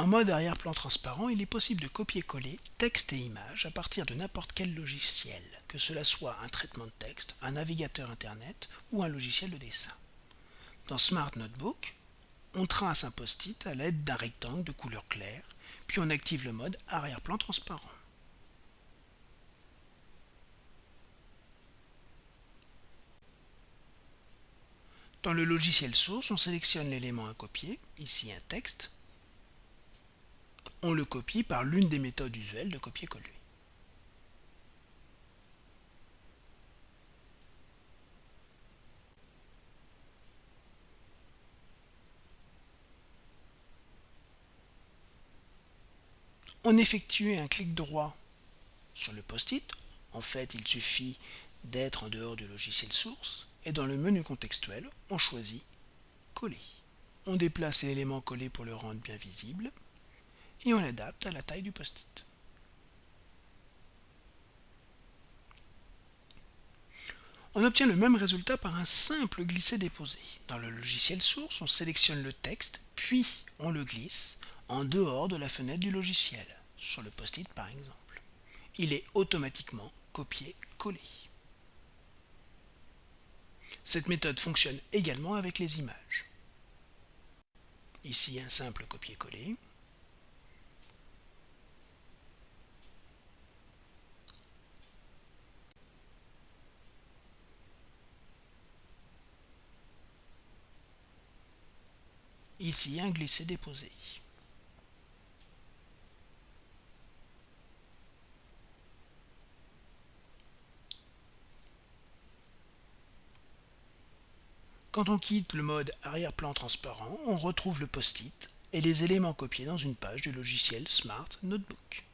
En mode arrière-plan transparent, il est possible de copier-coller texte et image à partir de n'importe quel logiciel, que cela soit un traitement de texte, un navigateur Internet ou un logiciel de dessin. Dans Smart Notebook, on trace un post-it à l'aide d'un rectangle de couleur claire, puis on active le mode arrière-plan transparent. Dans le logiciel source, on sélectionne l'élément à copier, ici un texte, on le copie par l'une des méthodes usuelles de copier-coller. On effectue un clic droit sur le post-it. En fait, il suffit d'être en dehors du logiciel source et dans le menu contextuel, on choisit Coller. On déplace l'élément collé pour le rendre bien visible et on l'adapte à la taille du post-it. On obtient le même résultat par un simple glisser-déposer. Dans le logiciel source, on sélectionne le texte, puis on le glisse en dehors de la fenêtre du logiciel, sur le post-it par exemple. Il est automatiquement copié-collé. Cette méthode fonctionne également avec les images. Ici un simple copier-coller. Ici un glisser-déposer. Quand on quitte le mode arrière-plan transparent, on retrouve le post-it et les éléments copiés dans une page du logiciel Smart Notebook.